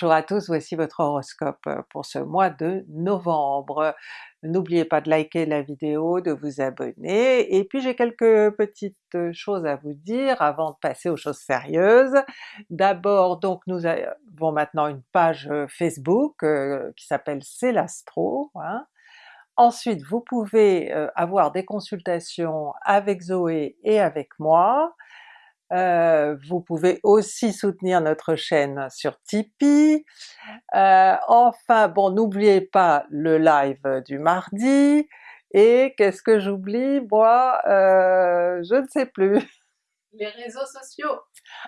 Bonjour à tous, voici votre horoscope pour ce mois de novembre. N'oubliez pas de liker la vidéo, de vous abonner, et puis j'ai quelques petites choses à vous dire avant de passer aux choses sérieuses. D'abord donc nous avons maintenant une page Facebook qui s'appelle C'est l'Astro, hein. Ensuite vous pouvez avoir des consultations avec Zoé et avec moi, euh, vous pouvez aussi soutenir notre chaîne sur Tipeee. Euh, enfin bon, n'oubliez pas le live du mardi, et qu'est-ce que j'oublie? Moi? Euh, je ne sais plus. Les réseaux sociaux!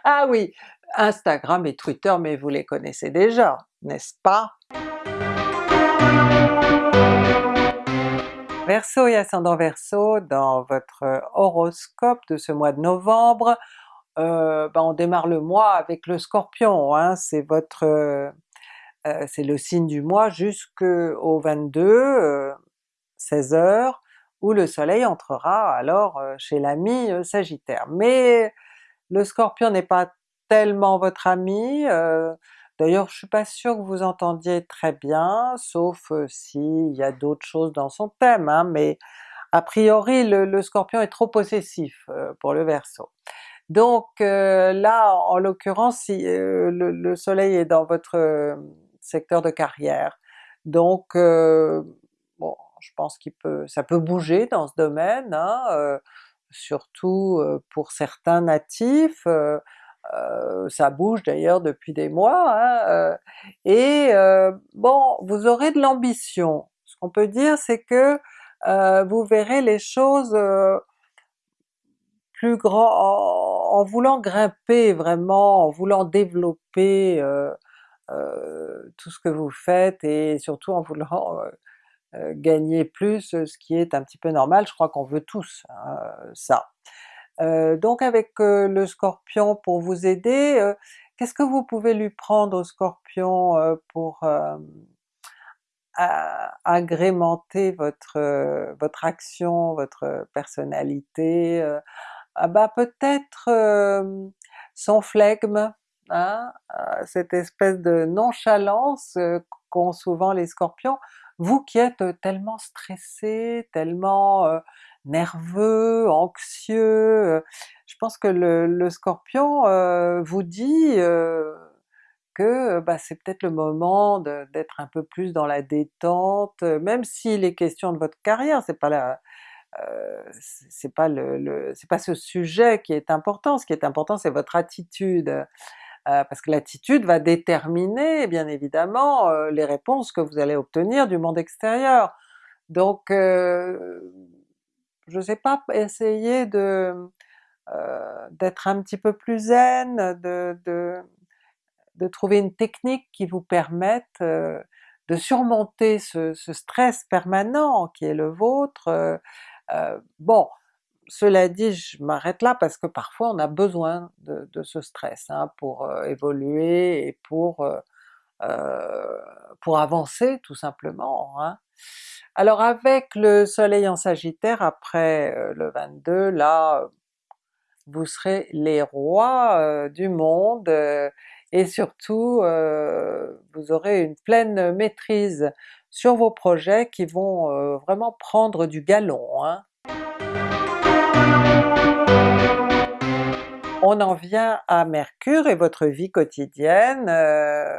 Ah oui, Instagram et Twitter, mais vous les connaissez déjà, n'est-ce pas? Verseau et ascendant Verseau, dans votre horoscope de ce mois de novembre, euh, ben on démarre le mois avec le Scorpion, hein, c'est votre euh, euh, c'est le signe du mois jusqu'au 22, 16h, où le soleil entrera alors chez l'ami Sagittaire. Mais le Scorpion n'est pas tellement votre ami, d'ailleurs je suis pas sûre que vous entendiez très bien, sauf s'il y a d'autres choses dans son thème, hein, mais a priori le, le, Scorpion est trop possessif pour le Verseau. Donc euh, là en l'occurrence euh, le, soleil est dans votre euh, secteur de carrière, donc bon je pense qu'il peut, ça peut bouger dans ce domaine, hein, surtout pour certains natifs, ça bouge d'ailleurs depuis des mois, hein, et bon vous aurez de l'ambition. Ce qu'on peut dire c'est que vous verrez les choses plus grand, en voulant grimper vraiment, en voulant développer euh, euh, tout ce que vous faites et surtout en voulant euh, gagner plus, ce qui est un petit peu normal, je crois qu'on veut tous hein, ça. donc avec le Scorpion pour vous aider, qu'est-ce que vous pouvez lui prendre au Scorpion pour agrémenter votre, votre action, votre personnalité, ah bah peut-être son flegme, hein, cette espèce de nonchalance qu'ont souvent les Scorpions, vous qui êtes tellement stressé, tellement nerveux, anxieux, je pense que le, Scorpion vous dit que bah, c'est peut-être le moment d'être un peu plus dans la détente, même s'il est question de votre carrière, c'est pas la, euh, c'est pas le, c'est pas ce sujet qui est important, ce qui est important c'est votre attitude, euh, parce que l'attitude va déterminer bien évidemment euh, les réponses que vous allez obtenir du monde extérieur. Donc je sais pas, essayez de d'être un petit peu plus zen, de, de, de, trouver une technique qui vous permette de surmonter ce, ce, stress permanent qui est le vôtre, euh, bon, cela dit, je m'arrête là parce que parfois on a besoin de, ce stress hein, pour euh, évoluer et pour, euh, pour avancer tout simplement. Hein. Alors avec le soleil en sagittaire après le 22, là vous serez les rois du monde et surtout vous aurez une pleine maîtrise sur vos projets qui vont euh, vraiment prendre du galon. Hein. On en vient à Mercure et votre vie quotidienne, euh,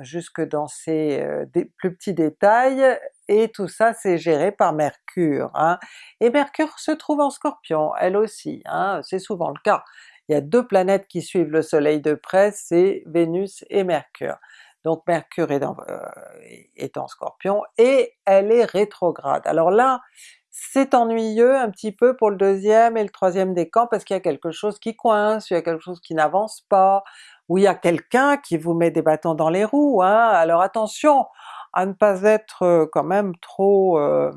jusque dans ses euh, plus petits détails, et tout ça c'est géré par Mercure. Hein. Et Mercure se trouve en Scorpion, elle aussi, hein, c'est souvent le cas. Il y a deux planètes qui suivent le soleil de près, c'est Vénus et Mercure donc Mercure euh, est en Scorpion, et elle est rétrograde. Alors là, c'est ennuyeux un petit peu pour le deuxième et le troisième décan parce qu'il y a quelque chose qui coince, il y a quelque chose qui n'avance pas, ou il y a quelqu'un qui vous met des bâtons dans les roues, hein. alors attention à ne pas être euh, quand même trop euh,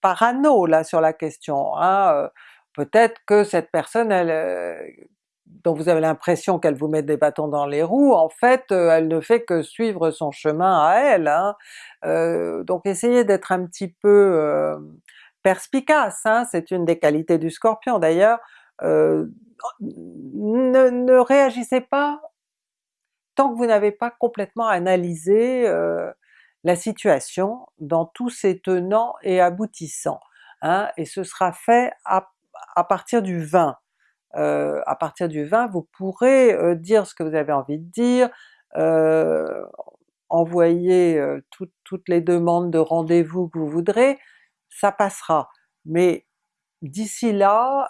parano là sur la question. Hein. Peut-être que cette personne, elle, dont vous avez l'impression qu'elle vous met des bâtons dans les roues, en fait euh, elle ne fait que suivre son chemin à elle. Hein. Euh, donc essayez d'être un petit peu euh, perspicace, hein. c'est une des qualités du Scorpion d'ailleurs. Ne, réagissez pas tant que vous n'avez pas complètement analysé la situation dans tous ses tenants et aboutissants. Hein, et ce sera fait à, partir du 20. À partir du 20, vous pourrez dire ce que vous avez envie de dire, envoyer toutes les demandes de rendez-vous que vous voudrez, ça passera. Mais d'ici là,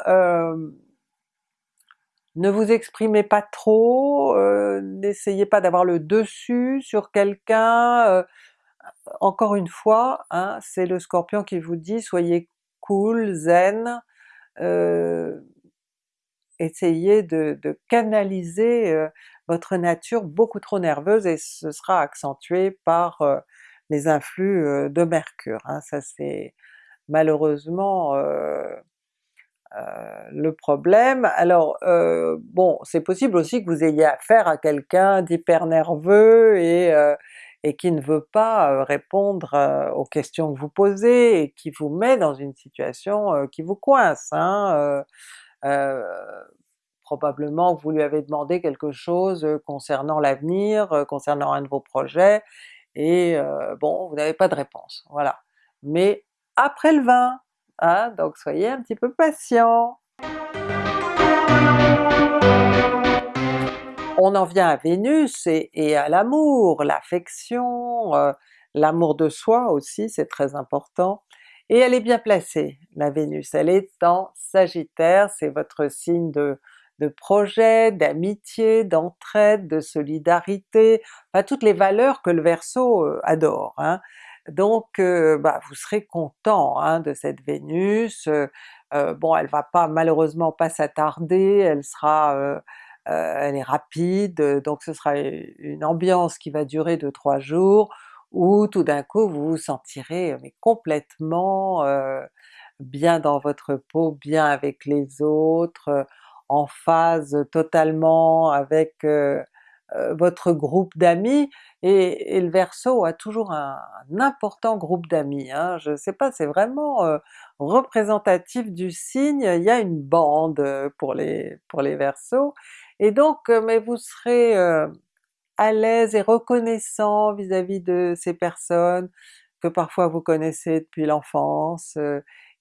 ne vous exprimez pas trop, n'essayez pas d'avoir le dessus sur quelqu'un, encore une fois, hein, c'est le Scorpion qui vous dit soyez cool, zen, essayez de, canaliser votre nature beaucoup trop nerveuse et ce sera accentué par les influx de Mercure. Hein. Ça c'est malheureusement le problème. Alors bon, c'est possible aussi que vous ayez affaire à quelqu'un d'hyper nerveux et, et qui ne veut pas répondre aux questions que vous posez et qui vous met dans une situation qui vous coince. Hein, probablement vous lui avez demandé quelque chose concernant l'avenir, concernant un de vos projets, et bon, vous n'avez pas de réponse, voilà. Mais après le 20, hein, donc soyez un petit peu patient! On en vient à Vénus et, à l'amour, l'affection, l'amour de soi aussi, c'est très important. Et elle est bien placée, la Vénus, elle est en Sagittaire, c'est votre signe de, projet, d'amitié, d'entraide, de solidarité, enfin toutes les valeurs que le Verseau euh, adore. Hein. Donc euh, bah, vous serez content hein, de cette Vénus, euh, bon elle va pas malheureusement pas s'attarder, elle sera elle est rapide, donc ce sera une ambiance qui va durer de trois jours, où tout d'un coup vous vous sentirez mais complètement bien dans votre peau, bien avec les autres, en phase totalement avec euh, euh, votre groupe d'amis, et, le Verseau a toujours un, important groupe d'amis, hein. je sais pas, c'est vraiment euh, représentatif du signe, il y a une bande pour les, pour les Verseaux, et donc mais vous serez à l'aise et reconnaissant vis-à-vis -vis de ces personnes que parfois vous connaissez depuis l'enfance,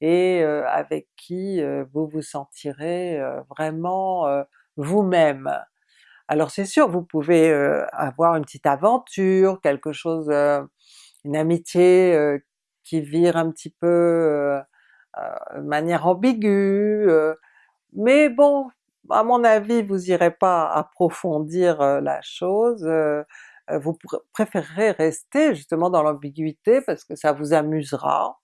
et avec qui vous vous sentirez vraiment vous-même. Alors c'est sûr, vous pouvez avoir une petite aventure, quelque chose, une amitié qui vire un petit peu de manière ambiguë, mais bon, à mon avis vous irez pas approfondir la chose, vous préférerez rester justement dans l'ambiguïté parce que ça vous amusera,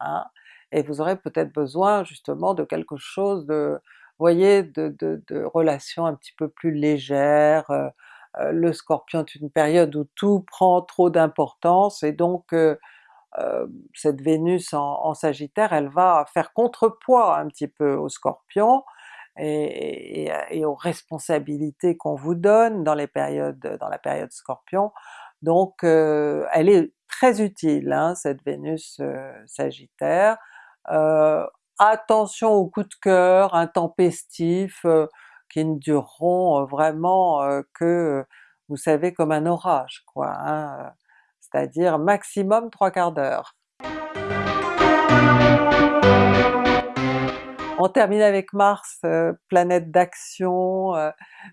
hein, et vous aurez peut-être besoin justement de quelque chose de, voyez, de, de, relations un petit peu plus légères, le Scorpion est une période où tout prend trop d'importance et donc cette Vénus en, Sagittaire, elle va faire contrepoids un petit peu au Scorpion et, aux responsabilités qu'on vous donne dans les périodes, dans la période Scorpion, donc elle est très utile hein, cette Vénus Sagittaire, euh, attention aux coups de cœur intempestifs euh, qui ne dureront euh, vraiment que, vous savez, comme un orage quoi, hein, c'est-à-dire maximum trois quarts d'heure. On termine avec Mars, planète d'action,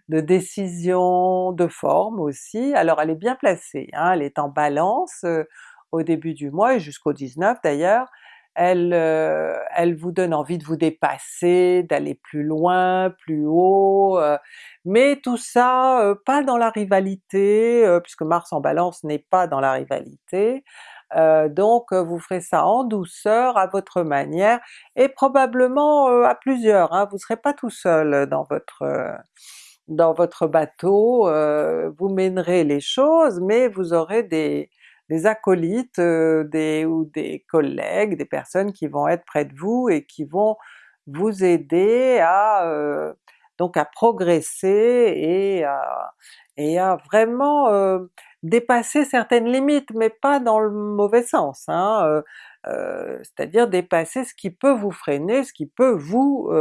de décision, de forme aussi. Alors elle est bien placée, hein, elle est en Balance au début du mois et jusqu'au 19 d'ailleurs, elle, euh, vous donne envie de vous dépasser, d'aller plus loin, plus haut, euh, mais tout ça euh, pas dans la rivalité, puisque Mars en Balance n'est pas dans la rivalité, donc vous ferez ça en douceur, à votre manière, et probablement à plusieurs, hein, vous serez pas tout seul dans votre dans votre bateau, vous mènerez les choses, mais vous aurez des, des acolytes des, ou des collègues, des personnes qui vont être près de vous et qui vont vous aider à donc à progresser et à, et à vraiment dépasser certaines limites, mais pas dans le mauvais sens. Hein, c'est-à-dire dépasser ce qui peut vous freiner, ce qui peut vous,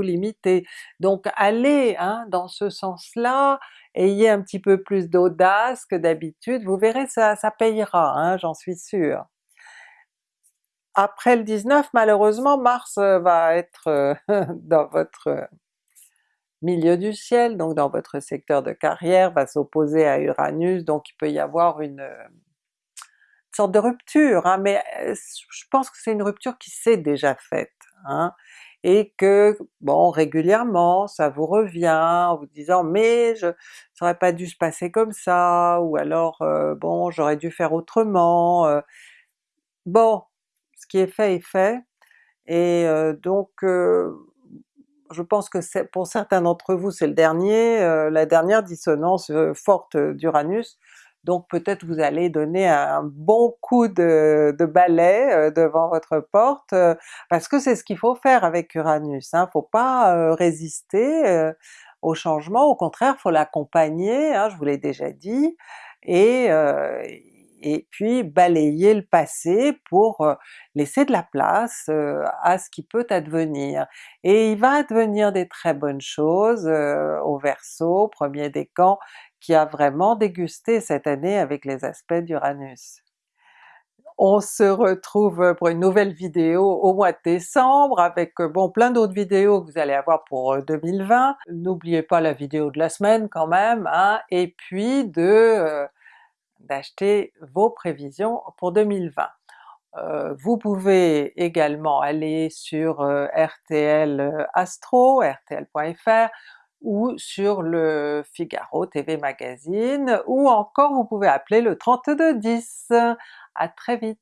limiter. Donc allez hein, dans ce sens-là, ayez un petit peu plus d'audace que d'habitude, vous verrez ça, ça payera, hein, j'en suis sûre. Après le 19 malheureusement Mars va être dans votre milieu du ciel, donc dans votre secteur de carrière, va s'opposer à Uranus, donc il peut y avoir une, sorte de rupture, hein, mais je pense que c'est une rupture qui s'est déjà faite, hein, et que bon régulièrement ça vous revient en vous disant mais je, ça aurait pas dû se passer comme ça, ou alors bon j'aurais dû faire autrement. bon, ce qui est fait est fait, et donc je pense que pour certains d'entre vous c'est le dernier, la dernière dissonance forte d'Uranus, donc peut-être vous allez donner un bon coup de, balai devant votre porte, parce que c'est ce qu'il faut faire avec Uranus, hein, faut pas résister au changement, au contraire faut l'accompagner, hein, je vous l'ai déjà dit, et et puis balayer le passé pour laisser de la place à ce qui peut advenir. Et il va advenir des très bonnes choses au Verseau, premier décan, qui a vraiment dégusté cette année avec les aspects d'Uranus. On se retrouve pour une nouvelle vidéo au mois de décembre avec bon plein d'autres vidéos que vous allez avoir pour 2020. N'oubliez pas la vidéo de la semaine quand même, hein, et puis de d'acheter vos prévisions pour 2020. Euh, vous pouvez également aller sur euh, RTL euh, Astro, rtl.fr, ou sur le Figaro TV Magazine, ou encore vous pouvez appeler le 3210. À très vite!